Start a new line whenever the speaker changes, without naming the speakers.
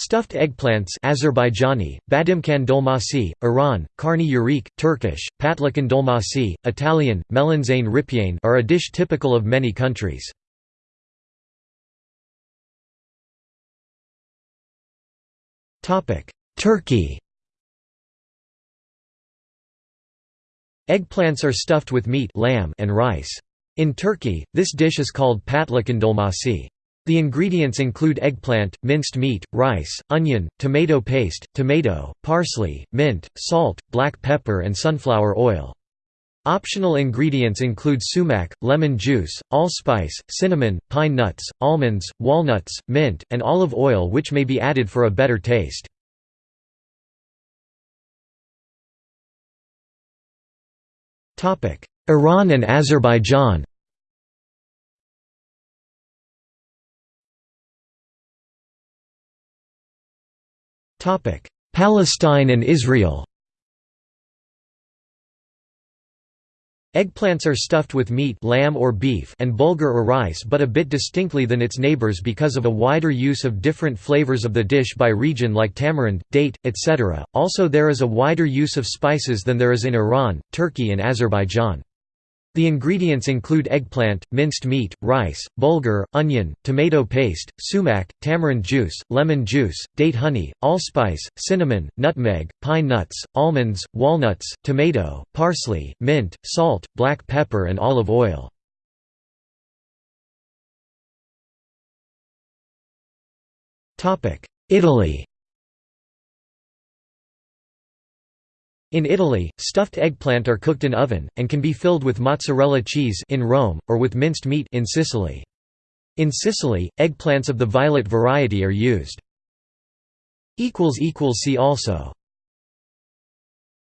Stuffed eggplants Azerbaijani, Badimkan dolmasi, Iran, Karni yarik, Turkish, Patlıcan dolmasi, Italian, melanzane ripiene are a dish typical of many countries. Turkey Eggplants are stuffed with meat lamb and rice. In Turkey, this dish is called patlıcan dolmasi. The ingredients include eggplant, minced meat, rice, onion, tomato paste, tomato, parsley, mint, salt, black pepper and sunflower oil. Optional ingredients include sumac, lemon juice, allspice, cinnamon, pine nuts, almonds, walnuts, mint, and olive oil which may be added for a better taste. Iran and Azerbaijan Palestine and Israel Eggplants are stuffed with meat lamb or, beef and bulgur or rice but a bit distinctly than its neighbors because of a wider use of different flavors of the dish by region like tamarind, date, etc. Also there is a wider use of spices than there is in Iran, Turkey and Azerbaijan. The ingredients include eggplant, minced meat, rice, bulgur, onion, tomato paste, sumac, tamarind juice, lemon juice, date honey, allspice, cinnamon, nutmeg, pine nuts, almonds, walnuts, tomato, parsley, mint, salt, black pepper and olive oil. Italy In Italy, stuffed eggplant are cooked in oven, and can be filled with mozzarella cheese in Rome, or with minced meat in Sicily. In Sicily, eggplants of the violet variety are used. See also